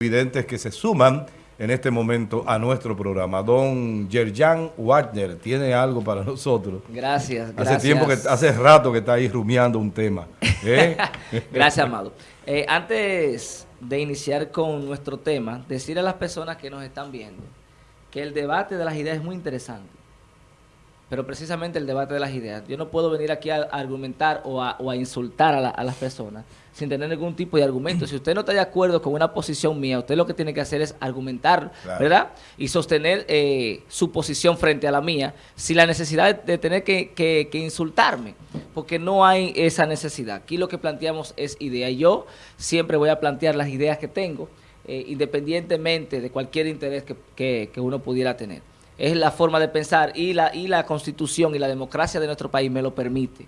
evidentes que se suman en este momento a nuestro programa. Don Yerjan Wagner tiene algo para nosotros. Gracias, gracias. Hace tiempo que, hace rato que está ahí rumiando un tema. ¿eh? gracias, Amado. Eh, antes de iniciar con nuestro tema, decir a las personas que nos están viendo que el debate de las ideas es muy interesante pero precisamente el debate de las ideas. Yo no puedo venir aquí a, argumentar o a, insultar a, las personas sin tener ningún tipo de argumento. Si usted no está de acuerdo con una posición mía, usted lo que tiene que hacer es argumentar, ¿verdad? Y sostener eh, su posición frente a la mía sin la necesidad de, tener que, insultarme, porque no hay esa necesidad. Aquí lo que planteamos es idea. Yo siempre voy a plantear las ideas que tengo, eh, independientemente de cualquier interés que uno pudiera tener es la forma de pensar y la, y la constitución y la democracia de nuestro país me lo permite.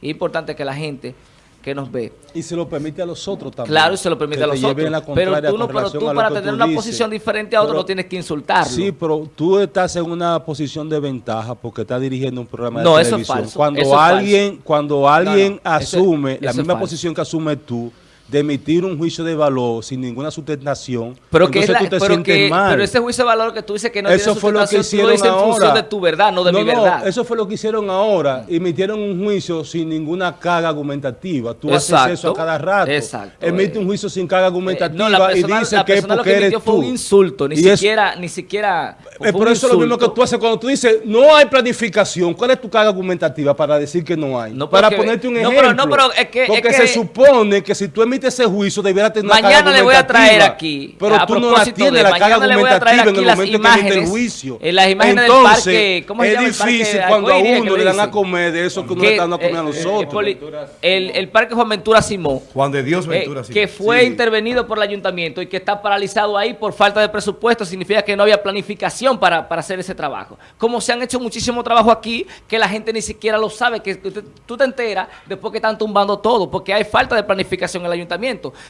Es importante que la gente que nos ve. Y se lo permite a los otros también. Claro, y se lo permite a los otros. Pero tú, no, pero tú para tener una posición diferente a otro no tienes que insultarlo. Sí, pero tú estás en una posición de ventaja porque estás dirigiendo un programa de no, televisión. Eso es falso. Cuando alguien, cuando alguien asume la misma posición que asume tú, de emitir un juicio de valor sin ninguna sustentación, pero que tú te pero sientes mal. Pero ese juicio de valor que tú dices que no eso tiene fue lo que hicieron tú lo en función de tu verdad, no de mi verdad. eso fue lo que hicieron ahora. Emitieron un juicio sin ninguna carga argumentativa. Tú haces eso a cada rato. Exacto. Emite un juicio sin carga argumentativa y dice que es porque eres tú. fue un insulto, ni siquiera, ni siquiera es por eso es lo mismo que tú haces cuando tú dices no hay planificación. ¿Cuál es tu carga argumentativa para decir que no hay? No, para ponerte un ejemplo. No, pero, es que, porque se supone que si tú emites ese juicio debiera tener una Mañana le voy a traer aquí. Pero tú no la tienes, la carga argumentativa en el momento imágenes, que emite el juicio. En las imágenes Entonces, del parque, ¿cómo se llama es difícil cuando a uno le dan a comer de eso que uno le está dando a comer a nosotros. El parque Juan Ventura Simón. Juan de Dios Ventura Simón. Que fue intervenido por el ayuntamiento y que está paralizado ahí por falta de presupuesto, significa que no había planificación para hacer ese trabajo. Como se han hecho muchísimo trabajo aquí, que la gente ni siquiera lo sabe, que tú te enteras después que están tumbando todo, porque hay falta de planificación en el ayuntamiento.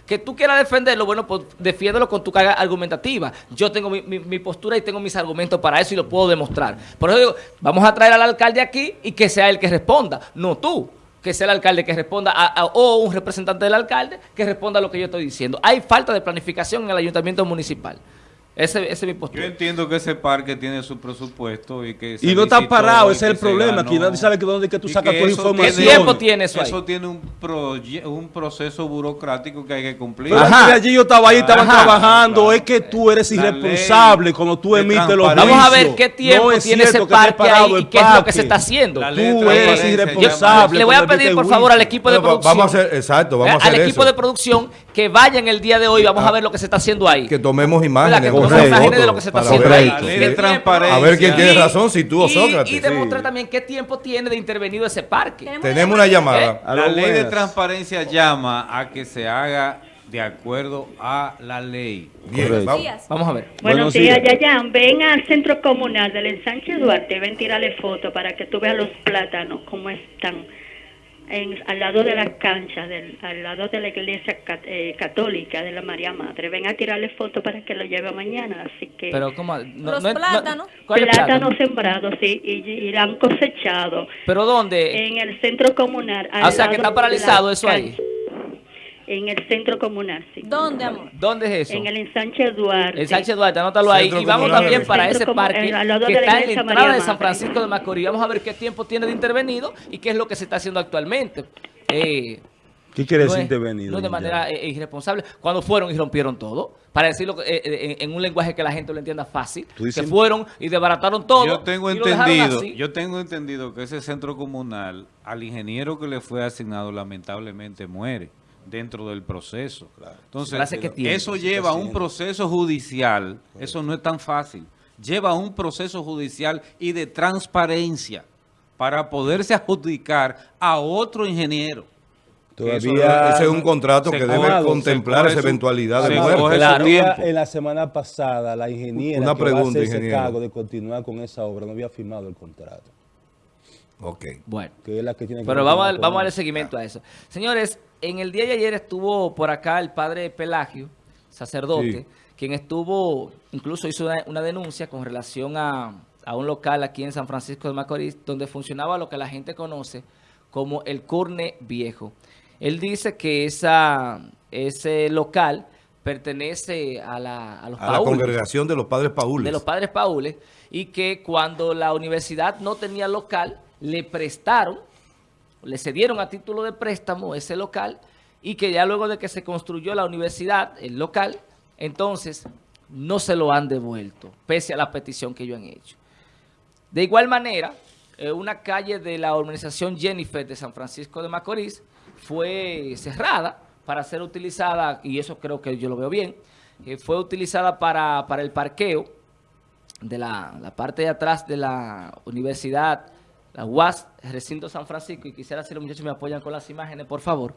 Que tú quieras defenderlo, bueno, pues defiéndelo con tu carga argumentativa. Yo tengo mi, postura y tengo mis argumentos para eso y lo puedo demostrar. Por eso digo, vamos a traer al alcalde aquí y que sea él que responda, no tú que sea el alcalde que responda o un representante del alcalde que responda a lo que yo estoy diciendo. Hay falta de planificación en el ayuntamiento municipal. Ese, ese es mi postura. Yo entiendo que ese parque tiene su presupuesto y que... Y no está parado, ese es el problema. Aquí nadie sabe que dónde que tú sacas tu información. ¿Qué tiempo tiene eso Eso tiene un, un proceso burocrático que hay que cumplir. Pero Ajá. allí yo estaba ahí, estaban trabajando. Es que tú eres irresponsable cuando tú emites los juicios. Vamos a ver qué tiempo tiene ese parque ahí y qué es lo que se está haciendo. Tú eres irresponsable. le voy a pedir, por favor, al equipo de producción. Vamos a hacer, exacto, vamos a hacer Al equipo de producción que vayan el día de hoy. Vamos a ver lo que se está haciendo ahí. Que tomemos imágenes de lo que se está haciendo ahí. A ver quién tiene razón, si tú o Sócrates. Y demostrar también qué tiempo tiene de intervenido ese parque. Tenemos una llamada. La ley de transparencia llama a que se haga de acuerdo a la ley. Bien, vamos, a ver. Buenos, días, Yayan. Ven al centro comunal del ensanche Duarte, ven tirarle foto para que tú veas los plátanos, cómo están al lado de la cancha, del, al lado de la iglesia eh, católica de la María Madre. Ven a tirarle fotos para que lo lleve mañana, así que... Pero ¿cómo? Los plátanos. plátanos sembrados, sí, y, irán cosechados. ¿Pero dónde? En el centro comunal. Ah, o sea, que está paralizado eso ahí. En el centro comunal, sí. ¿Dónde, amor? ¿Dónde es eso? En el ensanche Duarte. El ensanche Duarte, anótalo ahí. y vamos también para ese parque que está en la entrada de San Francisco de Macorís. Vamos a ver qué tiempo tiene de intervenido y qué es lo que se está haciendo actualmente. Eh, ¿Qué quiere decir intervenido? No de manera eh, irresponsable. Cuando fueron y rompieron todo, para decirlo eh, en, un lenguaje que la gente lo entienda fácil, que fueron y desbarataron todo. Yo tengo entendido, yo tengo entendido que ese centro comunal, al ingeniero que le fue asignado, lamentablemente muere dentro del proceso. Entonces, eso lleva a un proceso judicial, eso no es tan fácil, lleva a un proceso judicial y de transparencia para poderse adjudicar a otro ingeniero. Todavía ese es un contrato que debe contemplar esa eventualidad de muerte. En la semana pasada, la ingeniera Una que pregunta, va a ese cargo de continuar con esa obra no había firmado el contrato. Ok. Bueno. Que es la que tiene Pero vamos, a, vamos a darle seguimiento a eso. Señores, en el día de ayer estuvo por acá el padre Pelagio, sacerdote, quien estuvo, incluso hizo una, denuncia con relación a, un local aquí en San Francisco de Macorís, donde funcionaba lo que la gente conoce como el Curne Viejo. Él dice que esa, ese local pertenece a, la, a los A la congregación de los padres paules. De los padres paules, y que cuando la universidad no tenía local, le prestaron, le cedieron a título de préstamo ese local, y que ya luego de que se construyó la universidad, el local, entonces no se lo han devuelto, pese a la petición que ellos han hecho. De igual manera, eh, una calle de la organización Jennifer de San Francisco de Macorís fue cerrada para ser utilizada, y eso creo que yo lo veo bien, eh, fue utilizada para, el parqueo de la, parte de atrás de la universidad, la UAS, recinto San Francisco, y quisiera si los muchachos me apoyan con las imágenes, por favor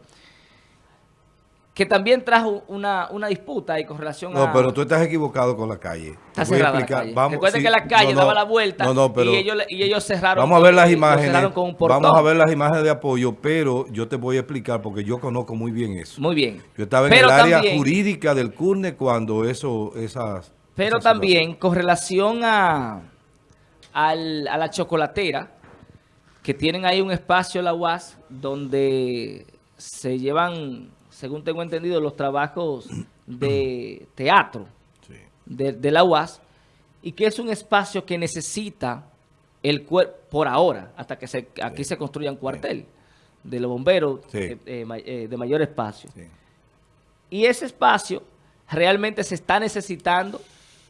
que también trajo una, una disputa ahí con relación a... No, pero tú estás equivocado con la calle. Está cerrada la calle. Vamos, Recuerden que la calle daba la vuelta y, ellos, y ellos cerraron... Vamos a ver las imágenes. vamos a ver las imágenes de apoyo, pero yo te voy a explicar porque yo conozco muy bien eso. Muy bien. Yo estaba en el área jurídica del CURNE cuando eso, esas... Pero también con relación a, a la chocolatera, que tienen ahí un espacio la UAS donde se llevan según tengo entendido, los trabajos de teatro de, la UAS y que es un espacio que necesita el cuerpo, por ahora, hasta que se, aquí se construya un cuartel de los bomberos eh, eh, eh, de mayor espacio. Y ese espacio realmente se está necesitando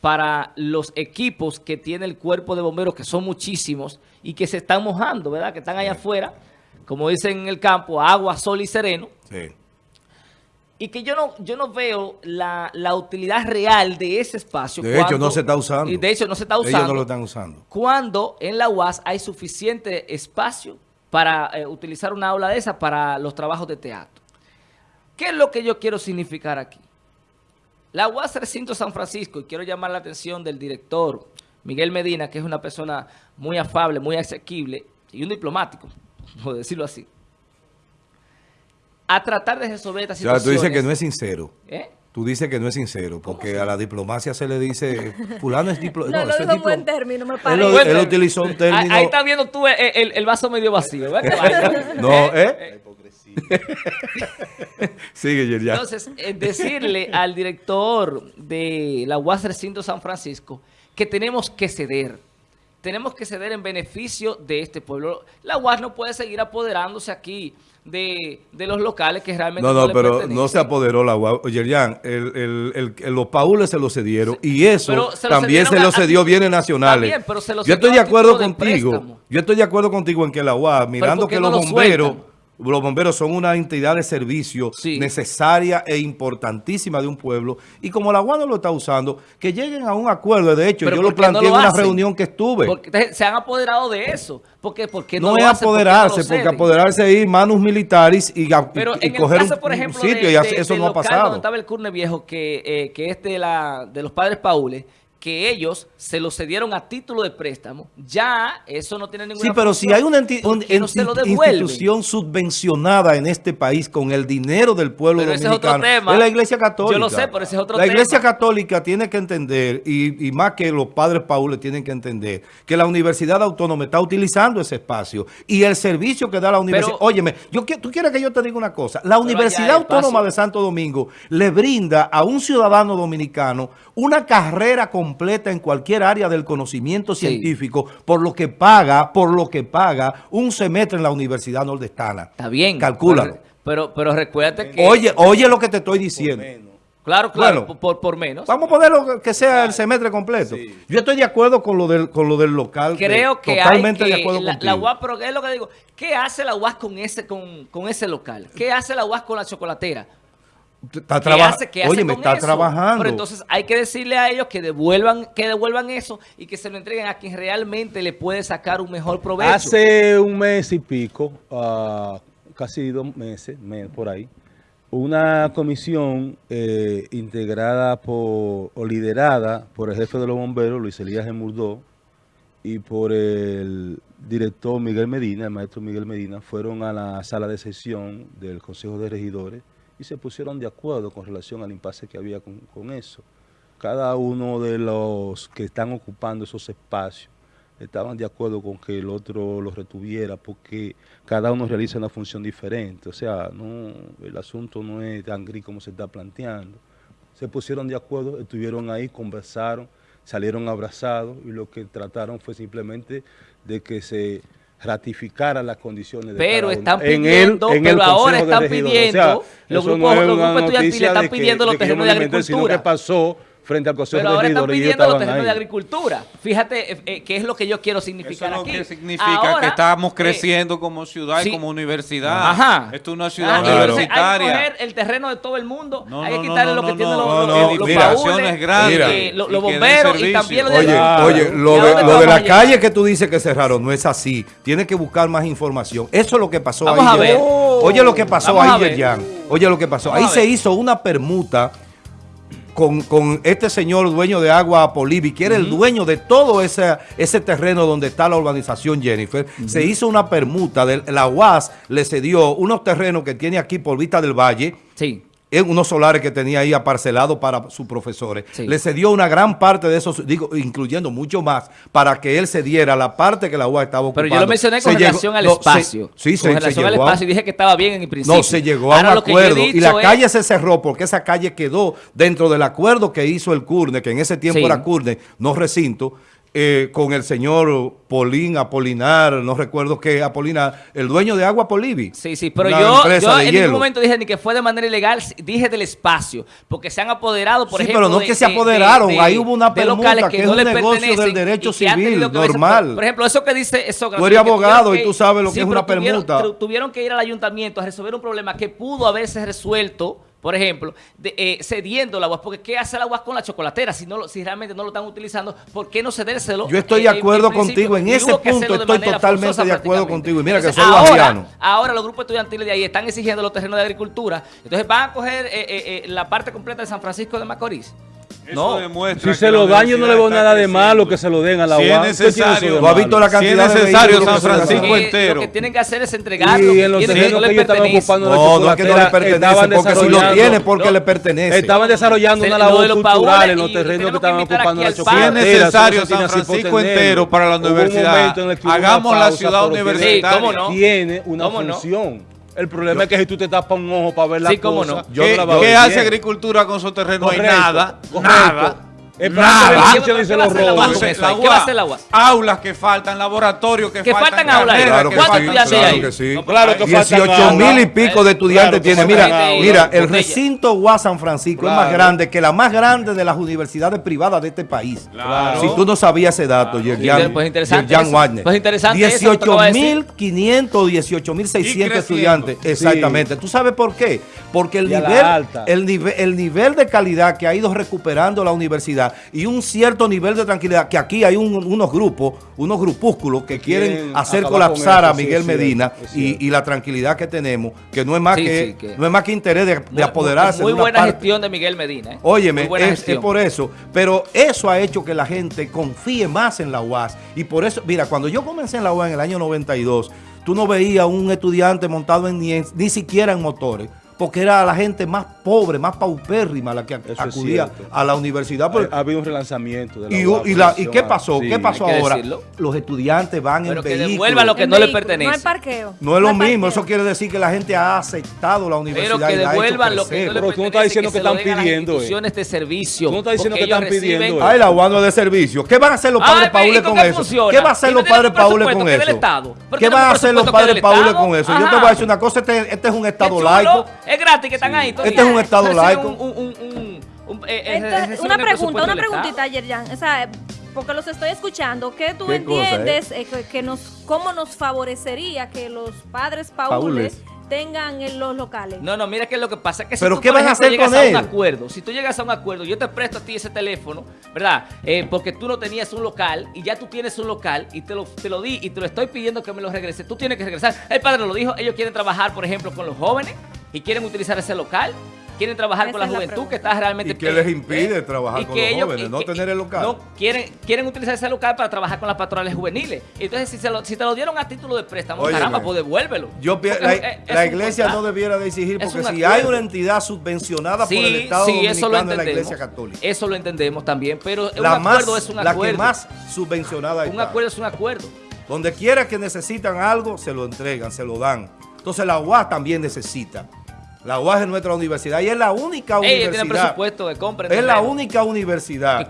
para los equipos que tiene el cuerpo de bomberos, que son muchísimos, y que se están mojando, ¿verdad? Que están allá afuera, como dicen en el campo, agua, sol y sereno. Sí y que yo no yo no veo la, utilidad real de ese espacio. De hecho, no se está usando. Y de hecho, no se está usando. Ellos no lo están usando. Cuando en la UAS hay suficiente espacio para eh, utilizar una aula de esa para los trabajos de teatro. ¿Qué es lo que yo quiero significar aquí? La UAS Recinto San Francisco, y quiero llamar la atención del director Miguel Medina, que es una persona muy afable, muy asequible y un diplomático, por decirlo así a tratar de resolver esta situación. tú dices que no es sincero. ¿Eh? Tú dices que no es sincero, porque a la diplomacia se le dice, fulano es diplomático. No, no, es buen término, me parece. Él, él, utilizó un término... Ahí, estás viendo tú el, el, vaso medio vacío, ¿verdad? no, ¿eh? Sigue, Yerjan. Entonces, decirle al director de la UAS Recinto San Francisco que tenemos que ceder. Tenemos que ceder en beneficio de este pueblo. La UAS no puede seguir apoderándose aquí de, de, los locales que realmente no, no, no pero no se apoderó la UAS. Yerjan, el, el, los paules se lo cedieron y eso también se lo cedió bienes nacionales. También, pero se yo estoy de acuerdo contigo. yo estoy de acuerdo contigo en que la UAS, mirando que los bomberos los bomberos son una entidad de servicio necesaria e importantísima de un pueblo. Y como la no lo está usando, que lleguen a un acuerdo. De hecho, yo lo planteé en una reunión que estuve. Porque se han apoderado de eso. porque porque no, es apoderarse, porque apoderarse es ir manos militares y, Pero en coger el caso, por ejemplo, sitio y eso no ha pasado. Donde estaba el Curne Viejo, que, eh, que es de, la, de los padres Paules, que ellos se lo cedieron a título de préstamo, ya eso no tiene ninguna Sí, pero si hay una, institución subvencionada en este país con el dinero del pueblo dominicano, es, la Iglesia Católica. Yo lo sé, pero ese es otro tema. La Iglesia Católica tiene que entender, y, más que los padres paules tienen que entender, que la Universidad Autónoma está utilizando ese espacio y el servicio que da la universidad. Óyeme, yo, tú quieres que yo te diga una cosa. La Universidad Autónoma de Santo Domingo le brinda a un ciudadano dominicano una carrera completa completa en cualquier área del conocimiento científico por lo que paga, por lo que paga un semestre en la Universidad Nordestana. Está bien. Calcúlalo. Pero, pero recuérdate que... Oye, oye lo que te estoy diciendo. Claro, claro, por, por, menos. Vamos a ponerlo que sea el semestre completo. Yo estoy de acuerdo con lo del, con lo del local. Creo que totalmente de acuerdo la, la UAS, pero es lo que digo, ¿qué hace la UAS con ese, con, con ese local? ¿Qué hace la UAS con la chocolatera? Está trabajando. Oye, me está trabajando. Pero entonces hay que decirle a ellos que devuelvan, que devuelvan eso y que se lo entreguen a quien realmente le puede sacar un mejor provecho. Hace un mes y pico, uh, casi dos meses, por ahí, una comisión eh, integrada por, o liderada por el jefe de los bomberos, Luis Elías Gemurdó, y por el director Miguel Medina, el maestro Miguel Medina, fueron a la sala de sesión del Consejo de Regidores se pusieron de acuerdo con relación al impasse que había con, eso. Cada uno de los que están ocupando esos espacios estaban de acuerdo con que el otro los retuviera porque cada uno realiza una función diferente. O sea, no el asunto no es tan gris como se está planteando. se pusieron de acuerdo, estuvieron ahí, conversaron, salieron abrazados y lo que trataron fue simplemente de que se ratificara las condiciones de pero están pidiendo, en pero ahora están pidiendo, los grupos, los grupos estudiantiles están pidiendo los terrenos de agricultura. que pasó frente al Consejo Pero ahora están pidiendo los terrenos de agricultura. Fíjate eh, eh, qué es lo que yo quiero significar Eso aquí. que significa que estamos eh, creciendo como ciudad y como universidad. Ajá. Esto es una ciudad universitaria. hay que coger el terreno de todo el mundo. hay que quitarle lo que tienen los, los, los baúles, grandes, los, bomberos y, también lo de... Oye, oye, lo de, lo de la calle que tú dices que cerraron no es así. Tienes que buscar más información. Eso es lo que pasó Vamos ahí. A ver. Oye lo que pasó ahí, Jan. Oye lo que pasó. Ahí se hizo una permuta con, este señor dueño de Agua Polivi, que era el dueño de todo ese, ese terreno donde está la urbanización Jennifer, se hizo una permuta, de, la UAS le cedió unos terrenos que tiene aquí por Vista del Valle, sí unos solares que tenía ahí aparcelados para sus profesores. Le cedió una gran parte de esos, digo, incluyendo mucho más, para que él se diera la parte que la UA estaba ocupando. Pero yo lo mencioné con relación al espacio. sí, con relación al espacio y dije que estaba bien en el principio. No, se llegó a un acuerdo y la calle se cerró porque esa calle quedó dentro del acuerdo que hizo el CURNE, que en ese tiempo era CURNE, no recinto, eh, con el señor Polín, Apolinar, no recuerdo qué, Apolinar, el dueño de Agua Polivi. Sí, sí, pero yo, en ningún momento dije ni que fue de manera ilegal, dije del espacio, porque se han apoderado, por sí, ejemplo, pero no que se apoderaron, ahí hubo una permuta que, es un negocio del derecho civil, normal. Por, ejemplo, eso que dice... Eso, tú eres abogado y tú sabes lo que es una permuta. tuvieron que ir al ayuntamiento a resolver un problema que pudo haberse resuelto por ejemplo, de, eh, cediendo el agua, porque ¿qué hace el agua con la chocolatera? Si no si realmente no lo están utilizando, ¿por qué no cedérselo? Yo estoy de acuerdo contigo, en ese punto estoy totalmente de acuerdo contigo. Y mira que soy ahora, ahora los grupos estudiantiles de ahí están exigiendo los terrenos de agricultura, entonces van a coger eh, eh, la parte completa de San Francisco de Macorís no, si se lo dan, yo no le veo nada de malo que se lo den a la si es necesario, ¿Tú has visto la cantidad si es necesario San Francisco. entero. Lo que tienen que hacer es entregarlo. Y en los terrenos que ellos estaban ocupando No, no es que no le pertenece, porque si lo tiene porque le pertenece. Estaban desarrollando una labor cultural en los terrenos que estaban ocupando la chocolatera. Si es necesario San Francisco entero para la universidad, hagamos la ciudad universitaria. Tiene una función. El problema es que si tú te tapas un ojo para ver la sí, cómo no. ¿Qué, hace agricultura con su terreno? No hay nada. Nada. El plan de dice los robos. ¿Qué va a hacer la UAS? Aulas que faltan, laboratorios que, faltan. faltan aulas. Claro que ¿Cuántos estudiantes hay? Que sí. claro que 18 mil y pico de estudiantes tiene. Mira, mira, el recinto UAS San Francisco es más grande que la más grande de las universidades privadas de este país. Si tú no sabías ese dato, Yerjan pues Wagner. Pues interesante 18 mil 500, 18 mil 600 estudiantes. Exactamente. ¿Tú sabes por qué? Porque el nivel, el nivel, el nivel de calidad que ha ido recuperando la universidad y un cierto nivel de tranquilidad, que aquí hay unos grupos, unos grupúsculos que quieren, hacer colapsar a Miguel Medina y, la tranquilidad que tenemos, que no es más, que, no es más que interés de, apoderarse. Muy, buena gestión de Miguel Medina. ¿eh? Óyeme, es, es, por eso. Pero eso ha hecho que la gente confíe más en la UAS. Y por eso, mira, cuando yo comencé en la UAS en el año 92, tú no veías un estudiante montado en ni, ni siquiera en motores porque era la gente más pobre, más paupérrima la que acudía a la universidad. ha, habido un relanzamiento de la y, ¿Y, qué pasó? ¿Qué pasó ahora? Los estudiantes van en que devuelvan lo que no le pertenece. No hay parqueo. No es lo mismo, eso quiere decir que la gente ha aceptado la universidad. Pero que devuelvan lo que no le Pero tú no estás diciendo que, están pidiendo. de servicio. Tú no estás diciendo que están pidiendo. Ay, la UANO de servicio. ¿Qué van a hacer los padres Paules con eso? ¿Qué va a hacer los padres Paules con eso? ¿Qué van a hacer los padres Paules con eso? Yo te voy a decir una cosa, este, este es un estado laico. Es gratis que están ahí. Este es un estado laico. Eh, una pregunta, una preguntita, Yerjan. O sea, porque los estoy escuchando. ¿Qué tú entiendes eh, que, nos, cómo nos favorecería que los padres paules, tengan en los locales. No, no, mira que lo que pasa es que si ¿Pero tú, qué vas a hacer llegas con a un acuerdo, si tú llegas a un acuerdo, yo te presto a ti ese teléfono, ¿verdad? Eh, porque tú no tenías un local y ya tú tienes un local y te lo, te lo di y te lo estoy pidiendo que me lo regrese. Tú tienes que regresar. El padre lo dijo, ellos quieren trabajar, por ejemplo, con los jóvenes y quieren utilizar ese local quieren trabajar con la juventud que está realmente... ¿Y qué les impide trabajar con los jóvenes? no tener el local. No, quieren, quieren utilizar ese local para trabajar con las patronales juveniles. Entonces, si, se lo, si te lo dieron a título de préstamo, caramba, pues devuélvelo. Yo, la, iglesia no debiera de exigir, porque si hay una entidad subvencionada por el Estado sí, eso lo entendemos, la iglesia católica. Eso lo entendemos también, pero un acuerdo es un acuerdo. La que más subvencionada Un acuerdo es un acuerdo. Donde quiera que necesitan algo, se lo entregan, se lo dan. Entonces la UAS también necesita La UAS es nuestra universidad y es la única universidad. Tiene presupuesto de compra. Es la única universidad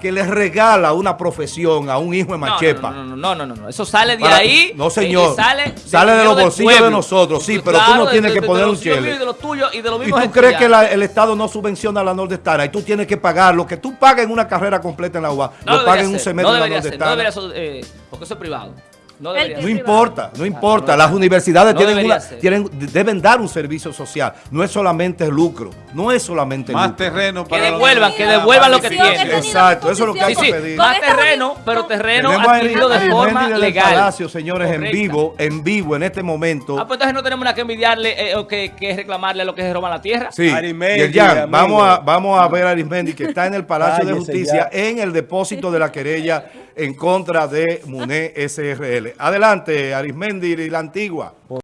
que, le, regala una profesión a un hijo de Machepa. No, no, no, no, no, eso sale de ahí. No, señor. Sale, sale de los bolsillos de nosotros, sí, pero tú no tienes que poner un chile. Y de los tuyos y de los mismos. ¿Y tú crees que el Estado no subvenciona a la Nordestana y tú tienes que pagar lo que tú pagas en una carrera completa en la UAS, lo pagas en un semestre en la Nordestana? No debería ser, eh, porque eso es privado. No, importa, no importa. Las universidades tienen, deben dar un servicio social. No es solamente lucro. No es solamente Más terreno para Que devuelvan, que devuelvan lo que tienen. Exacto, eso es lo que hay que pedir. Más terreno, pero terreno adquirido de forma legal. Palacio, señores, en vivo, en vivo, en este momento. Ah, pues entonces no tenemos nada que envidiarle eh, o que, que, reclamarle a lo que se roba la tierra. Sí, vamos a, vamos a ver a Arismendi que está en el Palacio de Justicia en el depósito de la querella en contra de MUNE SRL. Adelante, Arismendi y la Antigua.